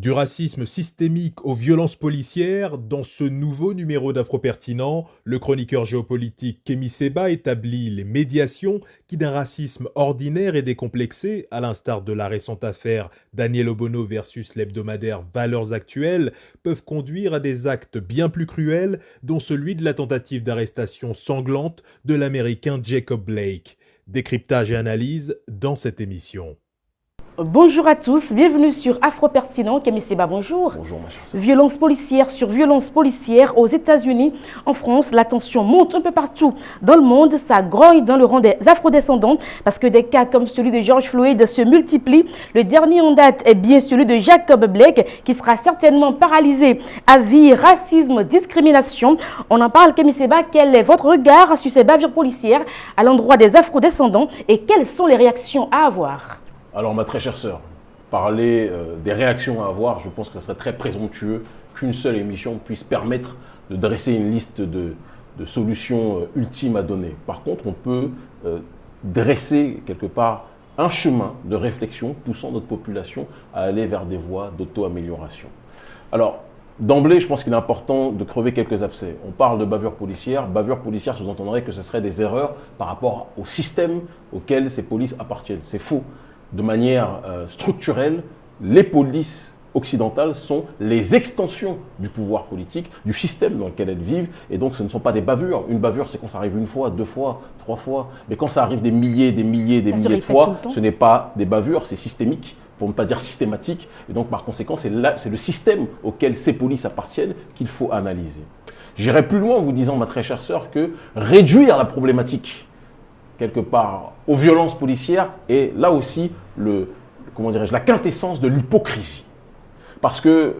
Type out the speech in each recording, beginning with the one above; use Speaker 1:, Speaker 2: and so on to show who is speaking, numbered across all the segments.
Speaker 1: Du racisme systémique aux violences policières, dans ce nouveau numéro d'Afro-Pertinent, le chroniqueur géopolitique Kémy Seba établit les médiations qui d'un racisme ordinaire et décomplexé, à l'instar de la récente affaire Daniel Obono versus l'hebdomadaire Valeurs Actuelles, peuvent conduire à des actes bien plus cruels, dont celui de la tentative d'arrestation sanglante de l'Américain Jacob Blake. Décryptage et analyse dans cette émission.
Speaker 2: Bonjour à tous, bienvenue sur Afro Pertinent. Kémy Seba, bonjour.
Speaker 3: Bonjour, ma chère.
Speaker 2: Violence policière sur violence policière aux États-Unis. En France, la tension monte un peu partout dans le monde. Ça grogne dans le rang des afrodescendants parce que des cas comme celui de George Floyd se multiplient. Le dernier en date est bien celui de Jacob Blake qui sera certainement paralysé à vie, racisme, discrimination. On en parle, Kémy Seba. Quel est votre regard sur ces bavures policières à l'endroit des afrodescendants et quelles sont les réactions à avoir?
Speaker 3: Alors, ma très chère sœur, parler euh, des réactions à avoir, je pense que ce serait très présomptueux qu'une seule émission puisse permettre de dresser une liste de, solutions euh, ultimes à donner. Par contre, on peut euh, dresser quelque part un chemin de réflexion poussant notre population à aller vers des voies d'auto-amélioration. Alors, D'emblée, je pense qu'il est important de crever quelques abcès. On parle de bavure policière. Bavure policière sous-entendrait que ce serait des erreurs par rapport au système auquel ces polices appartiennent. C'est faux. De manière euh, structurelle, les polices occidentales sont les extensions du pouvoir politique, du système dans lequel elles vivent, et donc ce ne sont pas des bavures. Une bavure, c'est quand ça arrive une fois, deux fois, trois fois, mais quand ça arrive des milliers, des milliers, des
Speaker 2: Ça
Speaker 3: milliers de fois, ce n'est pas des bavures, c'est systémique, pour ne pas dire systématique, et donc par conséquent, c'est le système auquel ces polices appartiennent qu'il faut analyser. J'irai plus loin en vous disant, ma très chère sœur, que réduire la problématique quelque part aux violences policières est là aussi le, comment la quintessence de l'hypocrisie. Parce que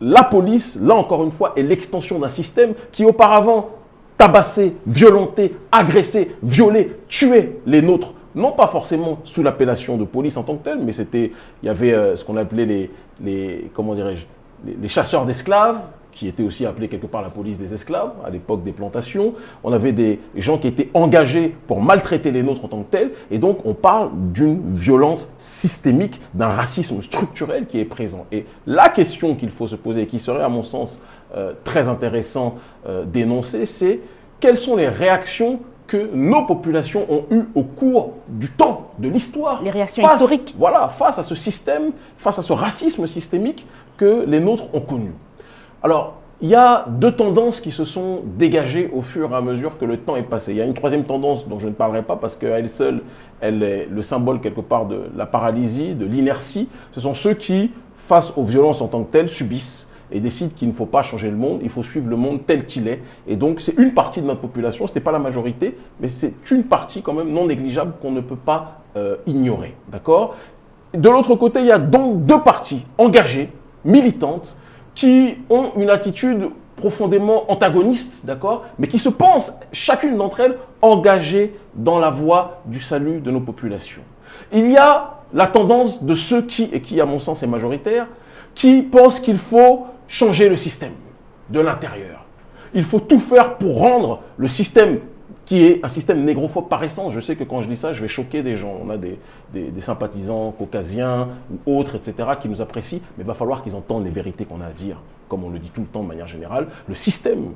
Speaker 3: la police, là encore une fois, est l'extension d'un système qui auparavant tabassait, violentait, agressait, violait, tuait les nôtres. Non pas forcément sous l'appellation de police en tant que telle, mais c'était, il y avait euh, ce qu'on appelait les, les comment les chasseurs d'esclaves, qui étaient aussi appelés quelque part la police des esclaves à l'époque des plantations. On avait des gens qui étaient engagés pour maltraiter les nôtres en tant que tels. Et donc, on parle d'une violence systémique, d'un racisme structurel qui est présent. Et la question qu'il faut se poser, et qui serait à mon sens euh, très intéressant euh, d'énoncer, c'est quelles sont les réactions que nos populations ont eues au cours du temps, de l'histoire.
Speaker 2: Les réactions
Speaker 3: face-
Speaker 2: historiques.
Speaker 3: Voilà, face à ce système, face à ce racisme systémique que les nôtres ont connu. Alors, il y a deux tendances qui se sont dégagées au fur et à mesure que le temps est passé. Il y a une troisième tendance dont je ne parlerai pas parce qu'à elle seule, elle est le symbole quelque part de la paralysie, de l'inertie. Ce sont ceux qui, face aux violences en tant que telles, subissent et décident qu'il ne faut pas changer le monde, il faut suivre le monde tel qu'il est. Et donc, c'est une partie de notre population, ce n'est pas la majorité, mais c'est une partie quand même non négligeable qu'on ne peut pas euh, ignorer. D'accord? De l'autre côté, il y a donc deux parties engagées, militantes, qui ont une attitude profondément antagoniste, d'accord Mais qui se pensent, chacune d'entre elles, engagées dans la voie du salut de nos populations. Il y a la tendance de ceux qui, et qui à mon sens est majoritaire, qui pensent qu'il faut changer le système de l'intérieur. Il faut tout faire pour rendre le système qui est un système négrophobe par essence. Je sais que quand je dis ça, je vais choquer des gens. On a des, des- des sympathisants caucasiens ou autres, etc., qui nous apprécient, mais il va falloir qu'ils entendent les vérités qu'on a à dire, comme on le dit tout le temps de manière générale. Le système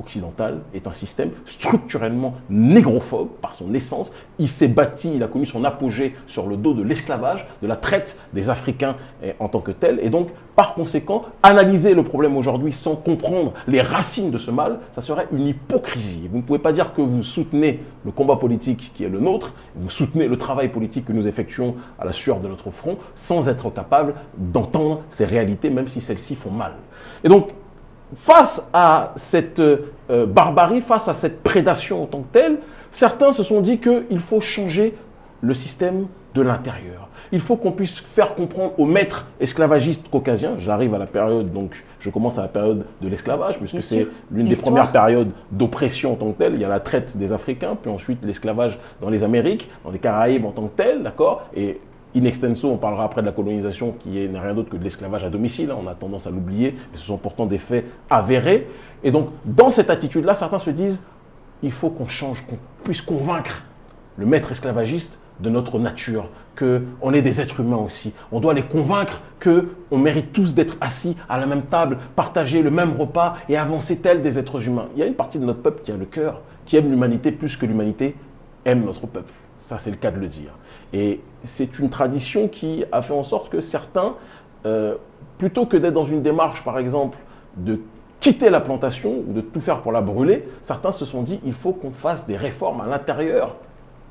Speaker 3: occidental est un système structurellement négrophobe par son essence. Il s'est bâti, il a connu son apogée sur le dos de l'esclavage, de la traite des Africains eh, en tant que tel. Et donc, par conséquent, analyser le problème aujourd'hui sans comprendre les racines de ce mal, ça serait une hypocrisie. Vous ne pouvez pas dire que vous soutenez le combat politique qui est le nôtre, vous soutenez le travail politique que nous effectuons à la sueur de notre front, sans être capable d'entendre ces réalités, même si celles-ci font mal. Et donc, face à cette euh, barbarie, face à cette prédation en tant que telle, certains se sont dit qu'il faut changer le système de l'intérieur. Il faut qu'on puisse faire comprendre aux maîtres esclavagistes caucasiens, j'arrive à la période, donc je commence à la période de l'esclavage, puisque c'est l'une des premières périodes d'oppression en tant que telle. Il y a la traite des Africains, puis ensuite l'esclavage dans les Amériques, dans les Caraïbes en tant que tel, d'accord? Et in extenso, on parlera après de la colonisation qui est- n'est rien d'autre que de l'esclavage à domicile. hein. On a tendance à l'oublier, mais ce sont pourtant des faits avérés. Et donc, dans cette attitude-là, certains se disent il faut qu'on change, qu'on puisse convaincre le maître esclavagiste de notre nature, qu'on est des êtres humains aussi. On doit les convaincre qu'on mérite tous d'être assis à la même table, partager le même repas et avancer tel des êtres humains. Il y a une partie de notre peuple qui a le cœur, qui aime l'humanité plus que l'humanité aime notre peuple. Ça, c'est le cas de le dire. Et c'est une tradition qui a fait en sorte que certains, euh, plutôt que d'être dans une démarche, par exemple, de quitter la plantation ou de tout faire pour la brûler, certains se sont dit il faut qu'on fasse des réformes à l'intérieur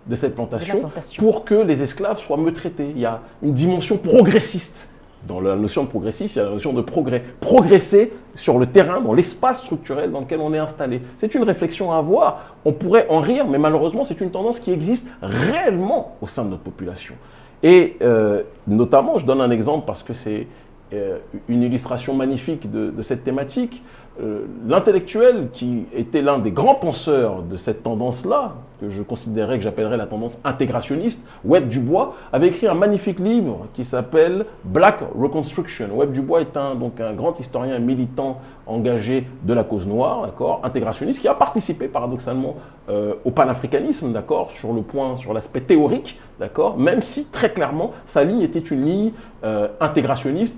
Speaker 3: de cette plantation, pour que les esclaves soient mieux traités. Il y a une dimension progressiste. Dans la notion de progressiste, il y a la notion de progrès. Progresser sur le terrain, dans l'espace structurel dans lequel on est installé. C'est une réflexion à avoir. On pourrait en rire, mais malheureusement, c'est une tendance qui existe réellement au sein de notre population. Et euh, notamment, je donne un exemple parce que c'est euh, une illustration magnifique de, cette thématique. Euh, l'intellectuel qui était l'un des grands penseurs de cette tendance-là, que je considérais que j'appellerais la tendance intégrationniste, Webb Dubois, avait écrit un magnifique livre qui s'appelle Black Reconstruction. Webb Dubois est un, donc un grand historien militant engagé de la cause noire, intégrationniste, qui a participé paradoxalement euh, au panafricanisme, sur le point, sur l'aspect théorique, même si très clairement sa ligne était une ligne intégrationniste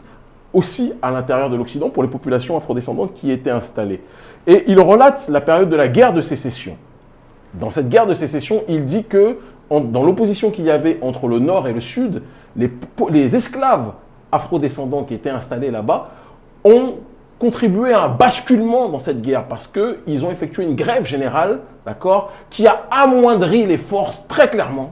Speaker 3: aussi à l'intérieur de l'Occident pour les populations afrodescendantes qui étaient installées. Et il relate la période de la guerre de sécession. Dans cette guerre de sécession, il dit que dans l'opposition qu'il y avait entre le Nord et le Sud, les, les esclaves afrodescendants qui étaient installés là-bas ont contribué à un basculement dans cette guerre parce qu'ils ont effectué une grève générale, d'accord, qui a amoindri les forces très clairement,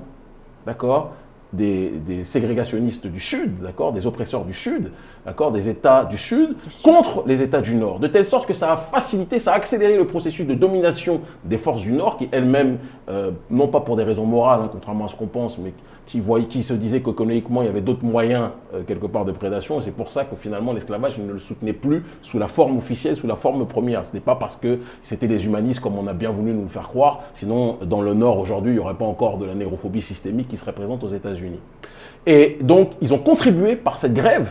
Speaker 3: d'accord, des, ségrégationnistes du Sud, d'accord, des oppresseurs du Sud, d'accord, des États du Sud, contre les États du Nord, de telle sorte que ça a facilité, ça a accéléré le processus de domination des forces du Nord, qui elles-mêmes, euh, non pas pour des raisons morales, hein, contrairement à ce qu'on pense, mais qui, voyaient, qui se disaient qu'économiquement, il y avait d'autres moyens, euh, quelque part, de prédation, c'est pour ça que finalement, l'esclavage, ne le soutenait plus sous la forme officielle, sous la forme première. Ce n'est pas parce que c'était les humanistes, comme on a bien voulu nous le faire croire, sinon, dans le Nord, aujourd'hui, il n'y aurait pas encore de la négrophobie systémique qui serait présente aux États-Unis. Et donc, ils ont contribué par cette grève,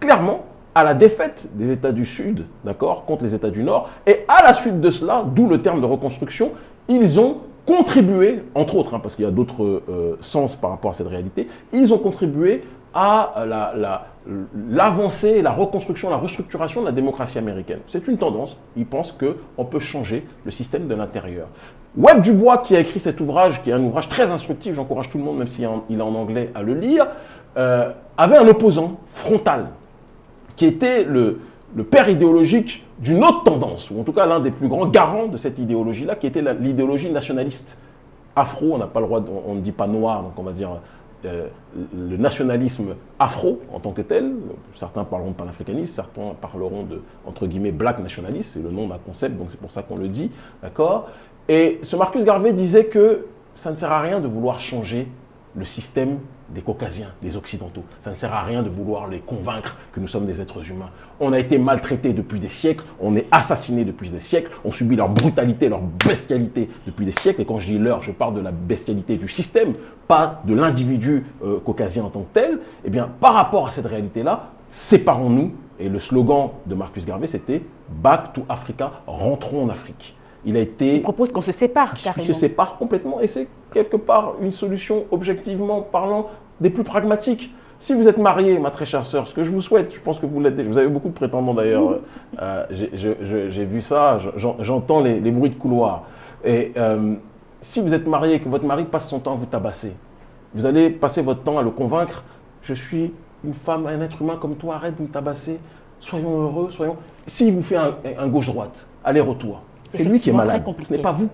Speaker 3: clairement, à la défaite des États du Sud, d'accord, contre les États du Nord. Et à la suite de cela, d'où le terme de reconstruction, ils ont contribué, entre autres, hein, parce qu'il y a d'autres euh, sens par rapport à cette réalité, ils ont contribué à l'avancée, la, la, reconstruction, la restructuration de la démocratie américaine. C'est une tendance. Ils pensent qu'on peut changer le système de l'intérieur. Webb Dubois, qui a écrit cet ouvrage, qui est un ouvrage très instructif, j'encourage tout le monde, même s'il est en anglais, à le lire, euh, avait un opposant frontal, qui était le, père idéologique d'une autre tendance, ou en tout cas l'un des plus grands garants de cette idéologie-là, qui était l'idéologie nationaliste. Afro, on n'a pas le droit, on, ne dit pas noir, donc on va dire euh, le nationalisme afro en tant que tel. Certains parleront de panafricanisme, certains parleront de, entre guillemets, black nationaliste, c'est le nom d'un concept, donc c'est pour ça qu'on le dit, d'accord? Et ce Marcus Garvey disait que ça ne sert à rien de vouloir changer le système des caucasiens, des occidentaux. Ça ne sert à rien de vouloir les convaincre que nous sommes des êtres humains. On a été maltraités depuis des siècles, on est assassinés depuis des siècles, on subit leur brutalité, leur bestialité depuis des siècles. Et quand je dis leur, je parle de la bestialité du système, pas de l'individu euh, caucasien en tant que tel. Eh bien, par rapport à cette réalité-là, séparons-nous. Et le slogan de Marcus Garvey, c'était Back to Africa, rentrons en Afrique.
Speaker 2: Il a été. propose qu'on se sépare carrément.
Speaker 3: se sépare complètement et c'est quelque part une solution objectivement parlant des plus pragmatiques. Si vous êtes marié, ma très chère sœur, ce que je vous souhaite, je pense que vous l'êtes, vous avez beaucoup de prétendants d'ailleurs, euh, j'ai vu ça, j'entends les, bruits de couloir. Et euh, si vous êtes marié et que votre mari passe son temps à vous tabasser, vous allez passer votre temps à le convaincre, je suis une femme, un être humain comme toi, arrête de me tabasser, soyons heureux, soyons... S'il vous fait un gauche-droite, aller-retour, c'est lui qui est malade. Ce n'est pas vous.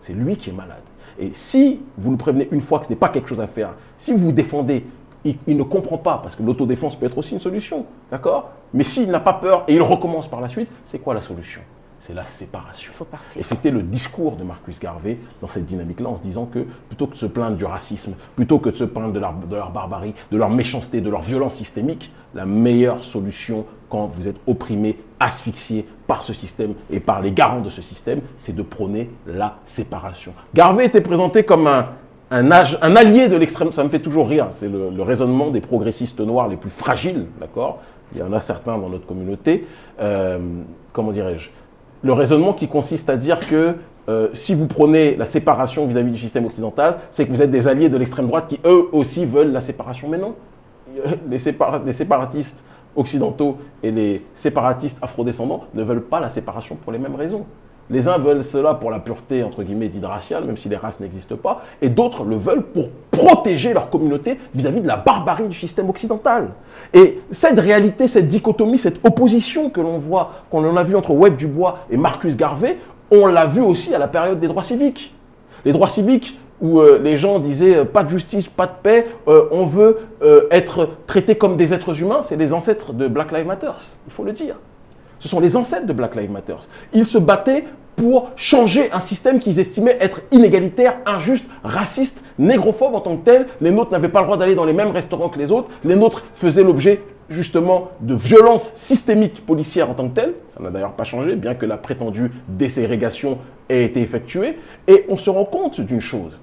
Speaker 3: C'est lui qui est malade. Et si vous le prévenez une fois que ce n'est pas quelque chose à faire, si vous vous défendez, il, ne comprend pas, parce que l'autodéfense peut être aussi une solution, d'accord? Mais s'il n'a pas peur et il recommence par la suite, c'est quoi la solution? C'est la séparation. Et c'était le discours de Marcus Garvey dans cette dynamique-là, en se disant que plutôt que de se plaindre du racisme, plutôt que de se plaindre de leur, de leur barbarie, de leur méchanceté, de leur violence systémique, la meilleure solution quand vous êtes opprimé, asphyxié par ce système et par les garants de ce système, c'est de prôner la séparation. Garvey était présenté comme un, allié de l'extrême, ça me fait toujours rire, c'est le, raisonnement des progressistes noirs les plus fragiles, d'accord? Il y en a certains dans notre communauté, euh, comment dirais-je? Le raisonnement qui consiste à dire que euh, si vous prenez la séparation vis-à-vis du système occidental, c'est que vous êtes des alliés de l'extrême droite qui, eux aussi, veulent la séparation. Mais non, les séparatistes occidentaux et les séparatistes afrodescendants ne veulent pas la séparation pour les mêmes raisons. Les uns veulent cela pour la pureté, entre guillemets, dite raciale, même si les races n'existent pas, et d'autres le veulent pour protéger leur communauté vis-à-vis de la barbarie du système occidental. Et cette réalité, cette dichotomie, cette opposition que l'on voit, qu'on a vu entre Webb Dubois et Marcus Garvey, on l'a vu aussi à la période des droits civiques. Les droits civiques où euh, les gens disaient euh, pas de justice, pas de paix, euh, on veut être traité comme des êtres humains, c'est les ancêtres de Black Lives Matter, il faut le dire. Ce sont les ancêtres de Black Lives Matter. Ils se battaient pour changer un système qu'ils estimaient être inégalitaire, injuste, raciste, négrophobe en tant que tel. Les nôtres n'avaient pas le droit d'aller dans les mêmes restaurants que les autres. Les nôtres faisaient l'objet justement de violences systémiques policières en tant que telles. Ça n'a d'ailleurs pas changé, bien que la prétendue déségrégation ait été effectuée. Et on se rend compte d'une chose,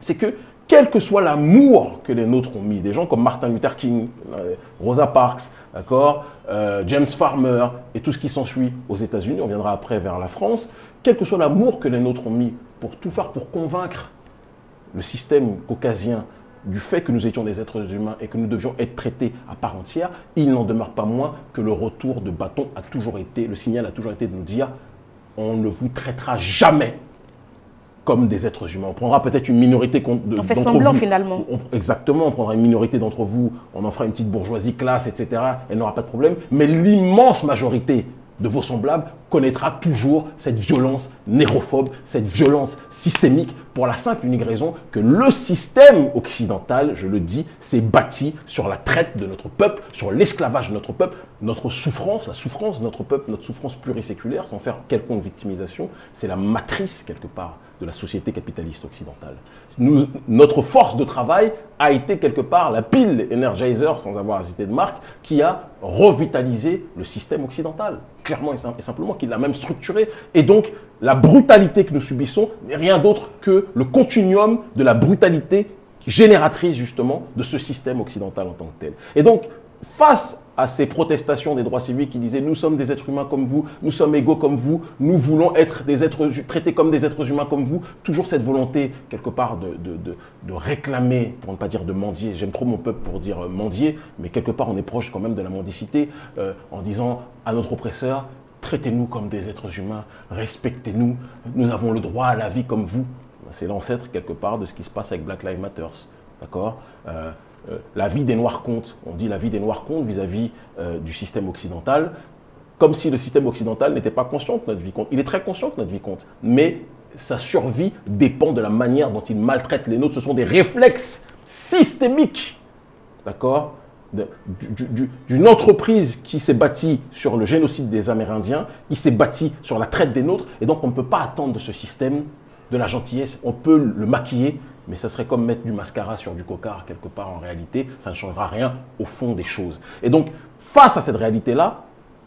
Speaker 3: c'est que quel que soit l'amour que les nôtres ont mis, des gens comme Martin Luther King, euh, Rosa Parks, d'accord, euh, James Farmer et tout ce qui s'ensuit aux États-Unis, on viendra après vers la France, quel que soit l'amour que les nôtres ont mis pour tout faire pour convaincre le système caucasien du fait que nous étions des êtres humains et que nous devions être traités à part entière, il n'en demeure pas moins que le retour de bâton a toujours été, le signal a toujours été de nous dire on ne vous traitera jamais comme des êtres humains. On prendra peut-être une minorité d'entre vous.
Speaker 2: On fait semblant finalement.
Speaker 3: exactement, on prendra une minorité d'entre vous, on en fera une petite bourgeoisie classe, etc. Elle n'aura pas de problème. Mais l'immense majorité de vos semblables connaîtra toujours cette violence nérophobe, cette violence systémique, pour la simple et unique raison que le système occidental, je le dis, s'est bâti sur la traite de notre peuple, sur l'esclavage de notre peuple, notre souffrance, la souffrance de notre peuple, notre souffrance pluriséculaire, sans faire quelconque victimisation, c'est la matrice, quelque part, de la société capitaliste occidentale. Notre force de travail a été quelque part la pile Energizer, sans avoir à de marque, qui a revitalisé le système occidental, clairement et, simplement, qui l'a même structuré. Et donc, la brutalité que nous subissons n'est rien d'autre que le continuum de la brutalité génératrice justement de ce système occidental en tant que tel. Et donc, face à ces protestations des droits civiques qui disaient nous sommes des êtres humains comme vous, nous sommes égaux comme vous, nous voulons être des êtres traités comme des êtres humains comme vous, toujours cette volonté quelque part de, réclamer, pour ne pas dire de mendier, j'aime trop mon peuple pour dire euh, mendier, mais quelque part on est proche quand même de la mendicité, euh, en disant à notre oppresseur, traitez-nous comme des êtres humains, respectez-nous, nous avons le droit à la vie comme vous. C'est l'ancêtre quelque part de ce qui se passe avec Black Lives Matter. D'accord? Euh, euh, la vie des Noirs compte. On dit la vie des Noirs compte vis-à-vis euh, du système occidental, comme si le système occidental n'était pas conscient que notre vie compte. Il est très conscient que notre vie compte, mais sa survie dépend de la manière dont il maltraite les nôtres. Ce sont des réflexes systémiques, d'accord d'une entreprise qui s'est bâtie sur le génocide des Amérindiens, qui s'est bâtie sur la traite des nôtres, et donc on ne peut pas attendre de ce système de la gentillesse, on peut le maquiller, mais ça serait comme mettre du mascara sur du cocard quelque part en réalité, ça ne changera rien au fond des choses. Et donc, face à cette réalité-là,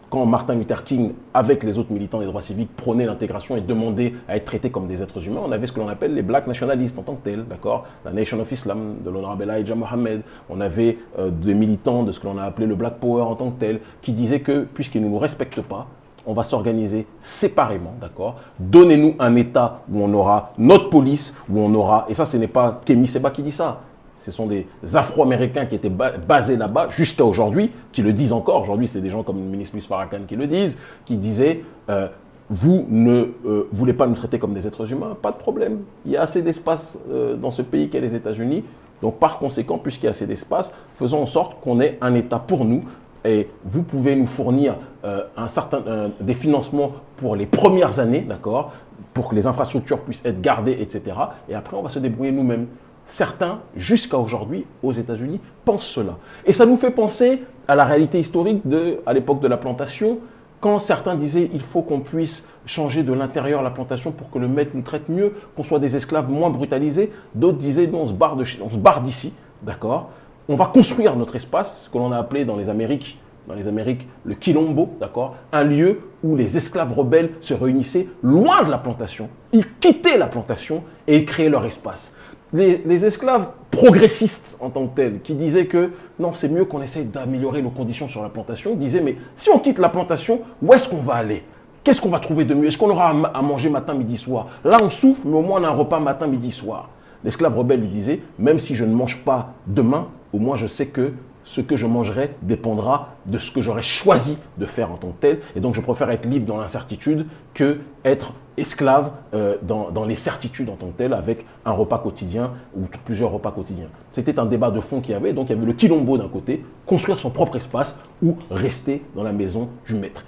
Speaker 3: quand Martin Luther King, avec les autres militants des droits civiques, prônait l'intégration et demandait à être traités comme des êtres humains, on avait ce que l'on appelle les blacks nationalistes en tant que tels, d'accord? La Nation of Islam de l'honorable Elijah Mohammed. On avait euh, des militants de ce que l'on a appelé le Black Power en tant que tel, qui disaient que, puisqu'ils ne nous respectent pas, on va s'organiser séparément, d'accord? Donnez-nous un État où on aura notre police, où on aura, et ça ce n'est pas Kemi Seba qui dit ça, ce sont des Afro-Américains qui étaient basés là-bas jusqu'à aujourd'hui, qui le disent encore, aujourd'hui c'est des gens comme le ministre Luis Farrakhan qui le disent, qui disaient euh, vous ne euh, voulez pas nous traiter comme des êtres humains, pas de problème. Il y a assez d'espace euh, dans ce pays qu'est les États-Unis. Donc par conséquent, puisqu'il y a assez d'espace, faisons en sorte qu'on ait un État pour nous, et vous pouvez nous fournir euh, certain, des financements pour les premières années, d'accord, pour que les infrastructures puissent être gardées, etc. Et après, on va se débrouiller nous-mêmes. Certains, jusqu'à aujourd'hui, aux États-Unis, pensent cela. Et ça nous fait penser à la réalité historique de, à l'époque de la plantation, quand certains disaient il faut qu'on puisse changer de l'intérieur la plantation pour que le maître nous traite mieux, qu'on soit des esclaves moins brutalisés, d'autres disaient non, on se barre d'ici, d'accord on va construire notre espace, ce que l'on a appelé dans les Amériques, dans les Amériques le Quilombo, d'accord? Un lieu où les esclaves rebelles se réunissaient loin de la plantation. Ils quittaient la plantation et ils créaient leur espace. Les, esclaves progressistes en tant que tels, qui disaient que non, c'est mieux qu'on essaye d'améliorer nos conditions sur la plantation, disaient mais si on quitte la plantation, où est-ce qu'on va aller? Qu'est-ce qu'on va trouver de mieux? Est-ce qu'on aura à manger matin, midi, soir? Là, on souffre, mais au moins on a un repas matin, midi, soir. L'esclave rebelle lui disait, même si je ne mange pas demain, au moins je sais que ce que je mangerai dépendra de ce que j'aurai choisi de faire en tant que tel. Et donc je préfère être libre dans l'incertitude que être esclave euh, dans, les certitudes en tant que tel avec un repas quotidien ou plusieurs repas quotidiens. C'était un débat de fond qu'il y avait. Donc il y avait le quilombo d'un côté, construire son propre espace ou rester dans la maison du maître.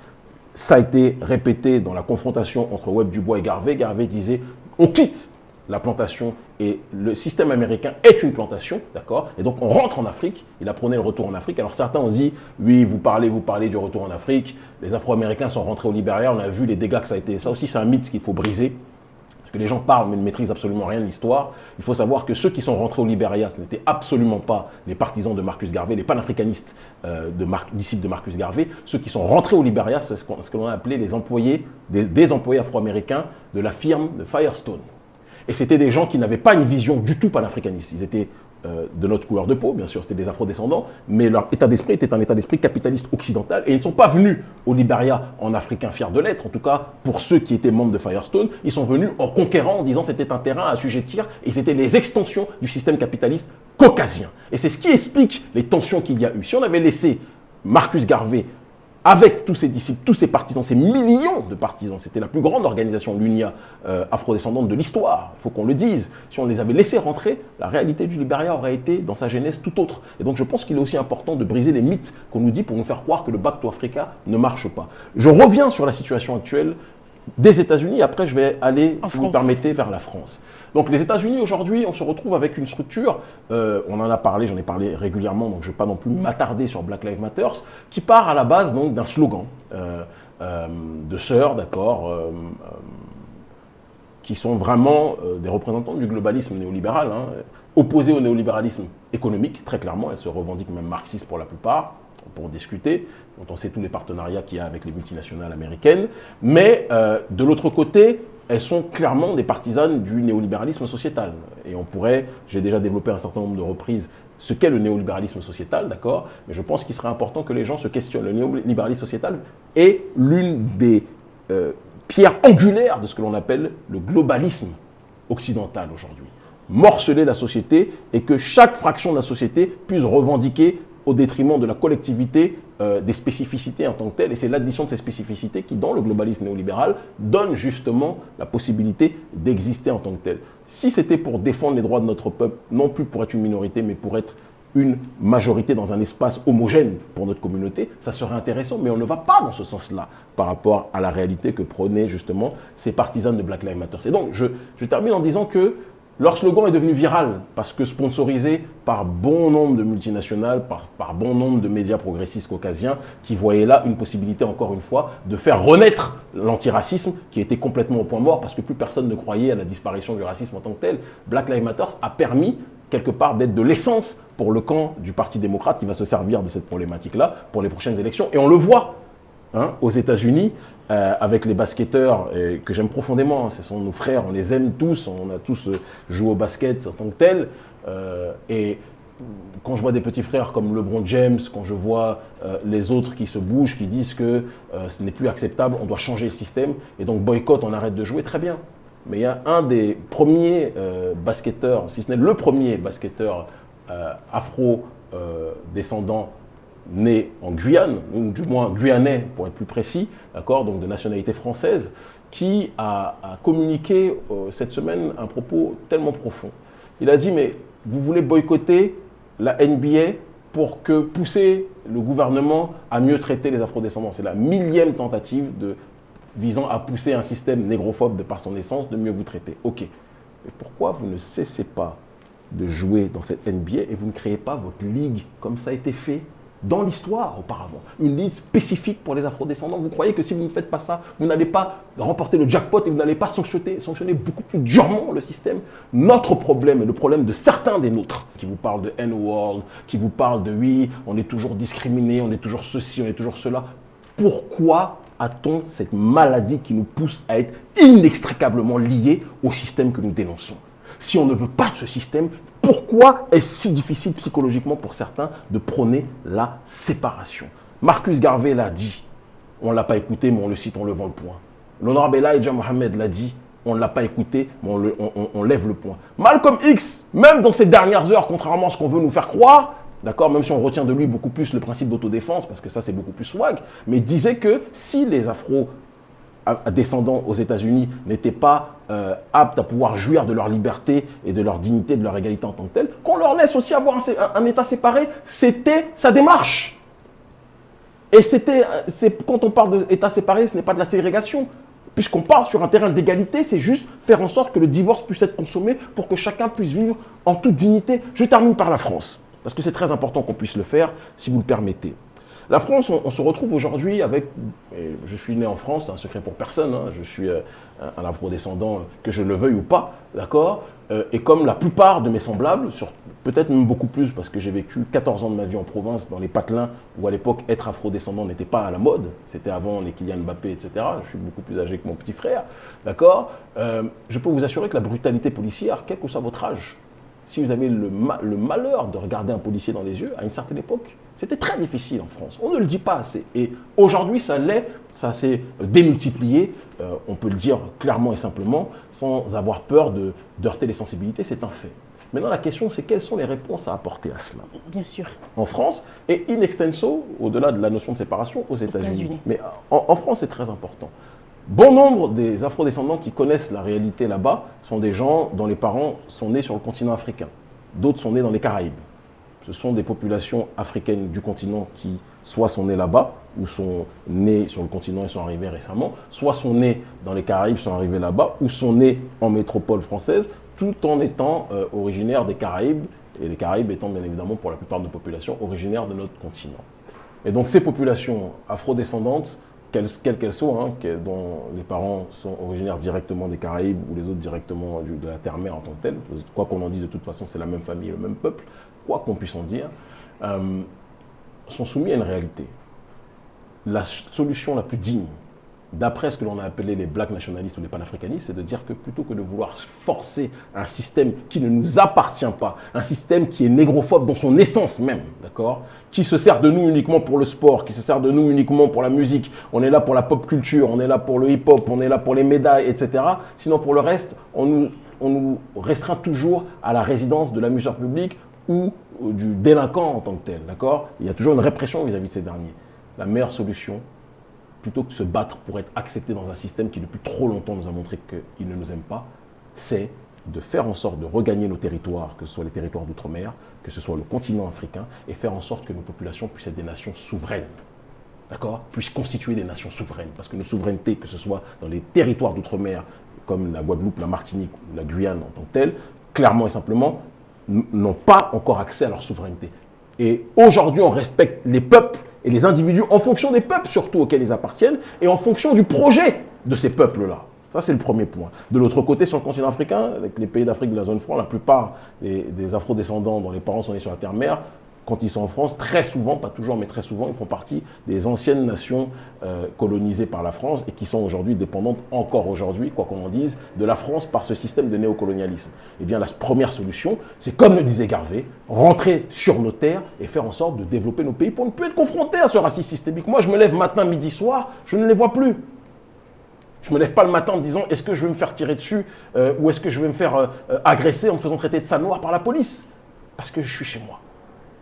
Speaker 3: Ça a été répété dans la confrontation entre Webb Dubois et Garvey. Garvey disait on quitte la plantation et le système américain est une plantation, d'accord? Et donc on rentre en Afrique, il apprenait le retour en Afrique. Alors certains ont dit, oui, vous parlez, vous parlez du retour en Afrique, les Afro-Américains sont rentrés au Libéria, on a vu les dégâts que ça a été. Ça aussi c'est un mythe qu'il faut briser, parce que les gens parlent mais ne maîtrisent absolument rien de l'histoire. Il faut savoir que ceux qui sont rentrés au Libéria, ce n'étaient absolument pas les partisans de Marcus Garvey, les panafricanistes euh, disciples de Marcus Garvey. Ceux qui sont rentrés au Libéria, c'est ce qu'on a appelé les employés, des employés afro-américains de la firme de Firestone. Et c'était des gens qui n'avaient pas une vision du tout panafricaniste. Ils étaient euh, de notre couleur de peau, bien sûr, c'était des afro-descendants, mais leur état d'esprit était un état d'esprit capitaliste occidental. Et ils ne sont pas venus au Liberia en africain fier de l'être, en tout cas pour ceux qui étaient membres de Firestone, ils sont venus en conquérant, en disant c'était un terrain à assujettir, et c'était les extensions du système capitaliste caucasien. Et c'est ce qui explique les tensions qu'il y a eu. Si on avait laissé Marcus Garvey avec tous ses disciples, tous ses partisans, ces millions de partisans. C'était la plus grande organisation, l'UNIA, euh, afrodescendante de l'histoire. Il faut qu'on le dise. Si on les avait laissés rentrer, la réalité du Libéria aurait été, dans sa genèse, tout autre. Et donc je pense qu'il est aussi important de briser les mythes qu'on nous dit pour nous faire croire que le Back to Africa ne marche pas. Je reviens sur la situation actuelle des États-Unis. Après, je vais aller, si vous permettez, vers la France. Donc les États-Unis, aujourd'hui, on se retrouve avec une structure, euh, on en a parlé, j'en ai parlé régulièrement, donc je ne vais pas non plus m'attarder sur Black Lives Matter, qui part à la base d'un slogan euh, euh, de sœurs, d'accord, qui sont vraiment des représentants du globalisme néolibéral, hein, opposés au néolibéralisme économique, très clairement, elles se revendiquent même marxistes pour la plupart, pour discuter, dont on sait tous les partenariats qu'il y a avec les multinationales américaines. Mais de l'autre côté, elles sont clairement des partisanes du néolibéralisme sociétal. Et on pourrait, j'ai déjà développé un certain nombre de reprises ce qu'est le néolibéralisme sociétal, d'accord Mais je pense qu'il serait important que les gens se questionnent. Le néolibéralisme sociétal est l'une des euh, pierres angulaires de ce que l'on appelle le globalisme occidental aujourd'hui. Morceler la société et que chaque fraction de la société puisse revendiquer au détriment de la collectivité euh, des spécificités en tant que telles. Et c'est l'addition de ces spécificités qui, dans le globalisme néolibéral, donne justement la possibilité d'exister en tant que tel. Si c'était pour défendre les droits de notre peuple, non plus pour être une minorité, mais pour être une majorité dans un espace homogène pour notre communauté, ça serait intéressant, mais on ne va pas dans ce sens-là par rapport à la réalité que prônaient justement ces partisans de Black Lives Matter. Et donc, je termine en disant que leur slogan est devenu viral parce que sponsorisé par bon nombre de multinationales, par, bon nombre de médias progressistes caucasiens qui voyaient là une possibilité, encore une fois, de faire renaître l'antiracisme qui était complètement au point mort parce que plus personne ne croyait à la disparition du racisme en tant que tel. Black Lives Matter a permis quelque part d'être de l'essence pour le camp du Parti démocrate qui va se servir de cette problématique-là pour les prochaines élections. Et on le voit hein, aux États-Unis euh, avec les basketteurs que j'aime profondément. Ce sont nos frères, on les aime tous, on a tous euh, joué au basket en tant que tel. Euh, et quand je vois des petits frères comme LeBron James, quand je vois les autres qui se bougent, qui disent que ce n'est plus acceptable, on doit changer le système, et donc boycott, on arrête de jouer, très bien. Mais il y a un des premiers basketteurs, si ce n'est le premier basketteur afro-descendant né en Guyane, ou du moins guyanais pour être plus précis, d'accord, donc de nationalité française, qui a, communiqué euh, cette semaine un propos tellement profond. Il a dit, mais vous voulez boycotter la NBA pour que pousser le gouvernement à mieux traiter les afrodescendants. C'est la millième tentative visant à pousser un système négrophobe de par son essence de mieux vous traiter. Ok. Mais pourquoi vous ne cessez pas de jouer dans cette NBA et vous ne créez pas votre ligue comme ça a été fait dans l'histoire auparavant. Une ligue spécifique pour les afrodescendants. Vous croyez que si vous ne faites pas ça, vous n'allez pas remporter le jackpot et vous n'allez pas sanctionner, sanctionner beaucoup plus durement le système Notre problème est le problème de certains des nôtres qui vous parlent de N-World, qui vous parlent de oui, on est toujours discriminé, on est toujours ceci, on est toujours cela. Pourquoi a-t-on cette maladie qui nous pousse à être inextricablement liés au système que nous dénonçons? Si on ne veut pas de ce système, pourquoi est-ce si difficile psychologiquement pour certains de prôner la séparation? Marcus Garvey l'a dit. on ne l'a pas écouté, mais on le cite en levant le point. L'honorable Elijah Mohamed l'a dit, on ne l'a pas écouté, mais on, lève le point. Malcolm X, même dans ces dernières heures, contrairement à ce qu'on veut nous faire croire, d'accord, même si on retient de lui beaucoup plus le principe d'autodéfense, parce que ça c'est beaucoup plus swag, mais disait que si les Afro descendants aux États-Unis n'étaient pas euh, aptes à pouvoir jouir de leur liberté et de leur dignité, de leur égalité en tant que telle, qu'on leur laisse aussi avoir un, État séparé, c'était sa démarche. Et c'était, quand on parle d'État séparé, ce n'est pas de la ségrégation. Puisqu'on parle sur un terrain d'égalité, c'est juste faire en sorte que le divorce puisse être consommé pour que chacun puisse vivre en toute dignité. Je termine par la France, parce que c'est très important qu'on puisse le faire, si vous le permettez. La France, on, se retrouve aujourd'hui avec, je suis né en France, c'est un secret pour personne, hein, je suis euh, un, afro-descendant, que je le veuille ou pas, d'accord euh, Et comme la plupart de mes semblables, peut-être même beaucoup plus, parce que j'ai vécu 14 ans de ma vie en province, dans les patelins, où à l'époque, être afro-descendant n'était pas à la mode, c'était avant les Kylian Mbappé, etc. Je suis beaucoup plus âgé que mon petit frère, d'accord euh, Je peux vous assurer que la brutalité policière, quel que soit votre âge, si vous avez le malheur de regarder un policier dans les yeux, à une certaine époque, c'était très difficile en France. On ne le dit pas assez. Et aujourd'hui, ça l'est, ça s'est démultiplié, euh, on peut le dire clairement et simplement, sans avoir peur de heurter les sensibilités, c'est un fait. Maintenant, la question, c'est quelles sont les réponses à apporter à cela
Speaker 2: Bien sûr.
Speaker 3: En France, et in extenso, au-delà de la notion de séparation, aux États-Unis. Mais en, France, c'est très important. Bon nombre des afrodescendants qui connaissent la réalité là-bas sont des gens dont les parents sont nés sur le continent africain. D'autres sont nés dans les Caraïbes ce sont des populations africaines du continent qui soit sont nées là-bas, ou sont nées sur le continent et sont arrivées récemment, soit sont nées dans les Caraïbes, sont arrivées là-bas, ou sont nées en métropole française, tout en étant euh, originaires des Caraïbes, et les Caraïbes étant bien évidemment pour la plupart de populations originaires de notre continent. Et donc ces populations afrodescendantes, quelles qu'elles soient, hein, dont les parents sont originaires directement des Caraïbes ou les autres directement de la terre-mère en tant que telle, quoi qu'on en dise, de toute façon c'est la même famille, le même peuple, quoi qu'on puisse en dire, euh, sont soumis à une réalité. La solution la plus digne, d'après ce que l'on a appelé les blacks nationalistes ou les panafricanistes, c'est de dire que plutôt que de vouloir forcer un système qui ne nous appartient pas, un système qui est négrophobe dans son essence même, d'accord Qui se sert de nous uniquement pour le sport, qui se sert de nous uniquement pour la musique, on est là pour la pop culture, on est là pour le hip-hop, on est là pour les médailles, etc. Sinon pour le reste, on nous, on nous restreint toujours à la résidence de l'amuseur public ou du délinquant en tant que tel, d'accord? Il y a toujours une répression vis-à-vis de ces derniers. La meilleure solution, plutôt que de se battre pour être accepté dans un système qui depuis trop longtemps nous a montré qu'il ne nous aime pas, c'est de faire en sorte de regagner nos territoires, que ce soit les territoires d'outre-mer, que ce soit le continent africain, et faire en sorte que nos populations puissent être des nations souveraines. D'accord? Puissent constituer des nations souveraines. Parce que nos souverainetés, que ce soit dans les territoires d'outre-mer, comme la Guadeloupe, la Martinique ou la Guyane en tant que telle, clairement et simplement, n'ont pas encore accès à leur souveraineté. Et aujourd'hui, on respecte les peuples et les individus en fonction des peuples surtout auxquels ils appartiennent et en fonction du projet de ces peuples-là. Ça, c'est le premier point. De l'autre côté, sur le continent africain, avec les pays d'Afrique de la zone franc, la plupart des, des afro-descendants dont les parents sont nés sur la terre-mère quand ils sont en France, très souvent, pas toujours, mais très souvent, ils font partie des anciennes nations euh, colonisées par la France et qui sont aujourd'hui dépendantes, encore aujourd'hui, quoi qu'on en dise, de la France par ce système de néocolonialisme. Eh bien, la première solution, c'est comme le disait Garvey, rentrer sur nos terres et faire en sorte de développer nos pays pour ne plus être confrontés à ce racisme systémique. Moi, je me lève matin, midi, soir, je ne les vois plus. Je me lève pas le matin en me disant est-ce que je vais me faire tirer dessus euh, ou est-ce que je vais me faire euh, agresser en me faisant traiter de sale noir par la police? Parce que je suis chez moi.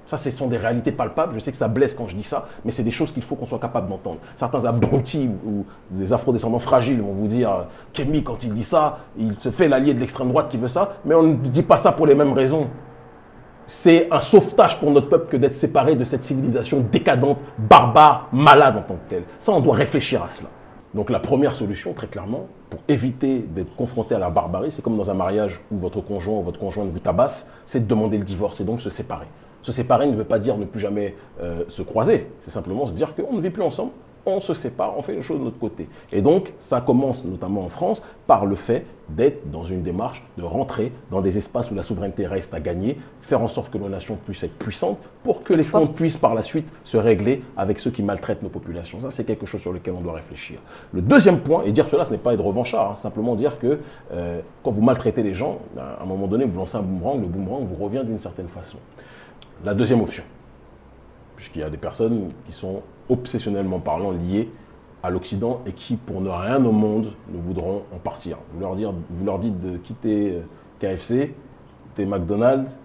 Speaker 3: Ça, ce sont des réalités palpables. Je sais que ça blesse quand je dis ça, mais c'est des choses qu'il faut qu'on soit capable d'entendre. Certains abrutis ou des afro-descendants fragiles vont vous dire Kémy, quand il dit ça, il se fait l'allié de l'extrême droite qui veut ça, mais on ne dit pas ça pour les mêmes raisons. C'est un sauvetage pour notre peuple que d'être séparé de cette civilisation décadente, barbare, malade en tant que telle. Ça, on doit réfléchir à cela. Donc la première solution, très clairement, pour éviter d'être confronté à la barbarie, c'est comme dans un mariage où votre conjoint ou votre conjointe vous tabasse, c'est de demander le divorce et donc se séparer. Se séparer ne veut pas dire ne plus jamais euh, se croiser. C'est simplement se dire qu'on ne vit plus ensemble, on se sépare, on fait les choses de notre côté. Et donc, ça commence notamment en France par le fait d'être dans une démarche de rentrer dans des espaces où la souveraineté reste à gagner, faire en sorte que nos nations puissent être puissantes pour que les fonds puissent par la suite se régler avec ceux qui maltraitent nos populations. Ça, c'est quelque chose sur lequel on doit réfléchir. Le deuxième point, et dire cela, ce n'est pas être revanchard, hein, simplement dire que euh, quand vous maltraitez les gens, à un moment donné, vous lancez un boomerang, le boomerang vous revient d'une certaine façon. La deuxième option, puisqu'il y a des personnes qui sont obsessionnellement parlant liées à l'Occident et qui, pour ne rien au monde, ne voudront en partir. Vous leur, dire, vous leur dites de quitter euh, KFC, quitter McDonald's,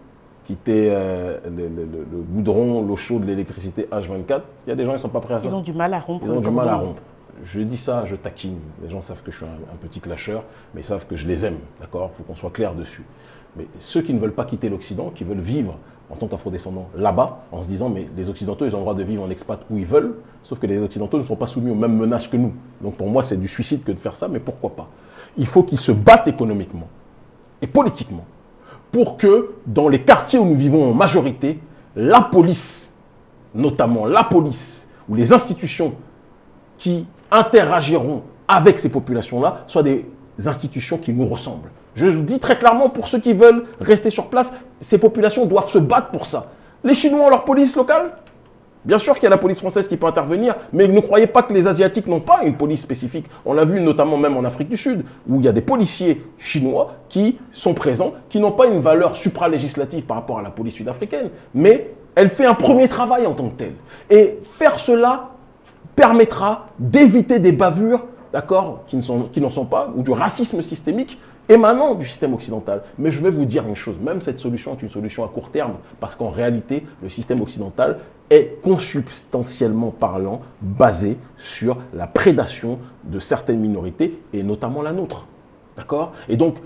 Speaker 3: quitter euh, le, le, goudron, l'eau chaude, l'électricité H24. Il y a des gens qui ne sont pas prêts à ça.
Speaker 2: Ils ont du mal à rompre.
Speaker 3: Ils ont du mal à rompre. Je dis ça, je taquine. Les gens savent que je suis un, petit clasheur, mais ils savent que je les aime. D'accord? Il faut qu'on soit clair dessus. Mais ceux qui ne veulent pas quitter l'Occident, qui veulent vivre en tant qu'afro-descendants là-bas, en se disant, mais les Occidentaux, ils ont le droit de vivre en expat où ils veulent, sauf que les Occidentaux ne sont pas soumis aux mêmes menaces que nous. Donc pour moi, c'est du suicide que de faire ça, mais pourquoi pas? Il faut qu'ils se battent économiquement et politiquement pour que dans les quartiers où nous vivons en majorité, la police, notamment la police ou les institutions qui interagiront avec ces populations-là, soient des institutions qui nous ressemblent. Je dis très clairement pour ceux qui veulent rester sur place, ces populations doivent se battre pour ça. Les Chinois ont leur police locale, Bien sûr qu'il y a la police française qui peut intervenir, mais ne croyez pas que les Asiatiques n'ont pas une police spécifique. On l'a vu notamment même en Afrique du Sud, où il y a des policiers chinois qui sont présents, qui n'ont pas une valeur supralégislative par rapport à la police sud-africaine, mais elle fait un premier travail en tant que telle. Et faire cela permettra d'éviter des bavures, d'accord, qui n'en sont pas, ou du racisme systémique émanant du système occidental. Mais je vais vous dire une chose, même cette solution est une solution à court terme, parce qu'en réalité, le système occidental est consubstantiellement parlant basé sur la prédation de certaines minorités, et notamment la nôtre. D'accord? Et donc,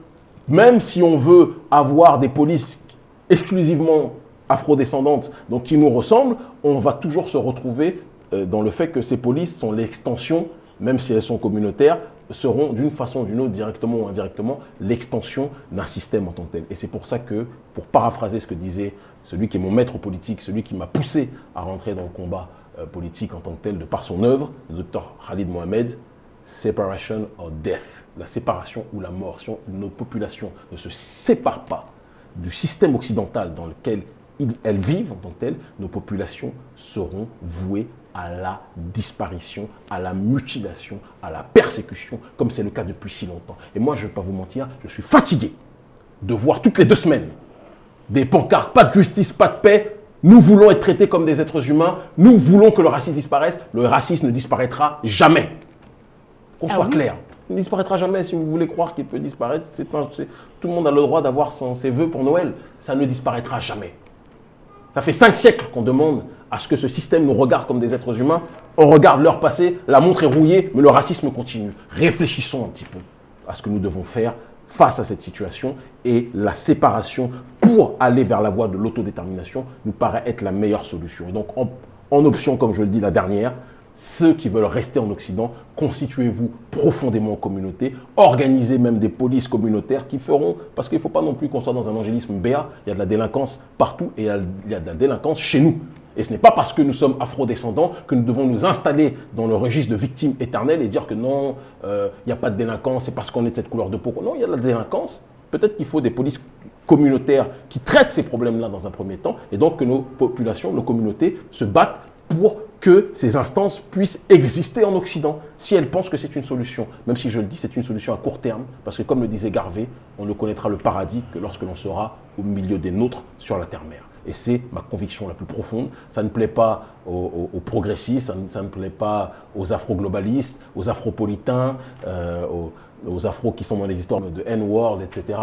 Speaker 3: même si on veut avoir des polices exclusivement afrodescendantes, donc qui nous ressemblent, on va toujours se retrouver euh, dans le fait que ces polices sont l'extension, même si elles sont communautaires, seront d'une façon ou d'une autre, directement ou indirectement, l'extension d'un système en tant que tel. Et c'est pour ça que, pour paraphraser ce que disait celui qui est mon maître politique, celui qui m'a poussé à rentrer dans le combat euh, politique en tant que tel, de par son œuvre, le docteur Khalid Mohamed, separation or death, la séparation ou la mort. Si nos populations ne se séparent pas du système occidental dans lequel elles vivent en tant que telles, nos populations seront vouées à la disparition, à la mutilation, à la persécution, comme c'est le cas depuis si longtemps. Et moi, je ne vais pas vous mentir, je suis fatigué de voir toutes les deux semaines des pancartes, pas de justice, pas de paix, nous voulons être traités comme des êtres humains, nous voulons que le racisme disparaisse, le racisme ne disparaîtra jamais. Qu'on ah soit clair. Il ne disparaîtra jamais si vous voulez croire qu'il peut disparaître. tout le monde a le droit d'avoir ses voeux pour Noël. Ça ne disparaîtra jamais. Ça fait cinq siècles qu'on demande à ce que ce système nous regarde comme des êtres humains. On regarde leur passé, la montre est rouillée, mais le racisme continue. Réfléchissons un petit peu à ce que nous devons faire face à cette situation et la séparation pour aller vers la voie de l'autodétermination nous paraît être la meilleure solution. Et donc en, option, comme je le dis la dernière, ceux qui veulent rester en Occident, constituez-vous profondément en communauté, organisez même des polices communautaires qui feront, parce qu'il ne faut pas non plus qu'on soit dans un angélisme béat, il y a de la délinquance partout et il y a de la délinquance chez nous. Et ce n'est pas parce que nous sommes afro-descendants que nous devons nous installer dans le registre de victimes éternelles et dire que non, euh, il n'y a pas de délinquance, c'est parce qu'on est de cette couleur de peau. Non, il y a de la délinquance. Peut-être qu'il faut des polices communautaires qui traitent ces problèmes-là dans un premier temps, et donc que nos populations, nos communautés se battent pour que ces instances puissent exister en Occident, si elles pensent que c'est une solution. Même si je le dis, c'est une solution à court terme, parce que comme le disait Garvey, on ne connaîtra le paradis que lorsque l'on sera au milieu des nôtres sur la terre-mère. Et c'est ma conviction la plus profonde. Ça ne plaît pas aux, progressistes, ça ne, plaît pas aux afro-globalistes, aux afropolitains, euh, aux, afros qui sont dans les histoires de N-World, etc.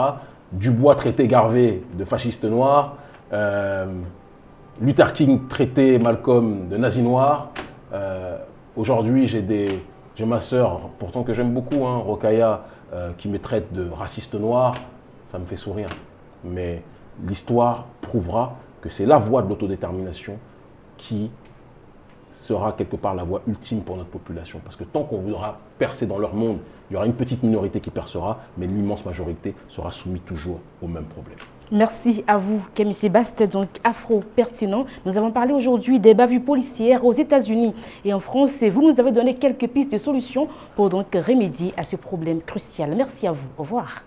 Speaker 3: Dubois traité Garvey de fasciste noir. Euh, Luther King traité Malcolm de nazi noir. Euh, aujourd'hui, j'ai ma sœur, pourtant que j'aime beaucoup, hein, Rokaya, qui me traite de raciste noir. Ça me fait sourire. Mais l'histoire prouvera que c'est la voie de l'autodétermination qui sera quelque part la voie ultime pour notre population. Parce que tant qu'on voudra percer dans leur monde, il y aura une petite minorité qui percera, mais l'immense majorité sera soumise toujours au même problème.
Speaker 2: Merci à vous, Camille Sébastien, donc afro-pertinent. Nous avons parlé aujourd'hui des bavures policières aux États-Unis et en France. Et vous nous avez donné quelques pistes de solutions pour donc remédier à ce problème crucial. Merci à vous. Au revoir.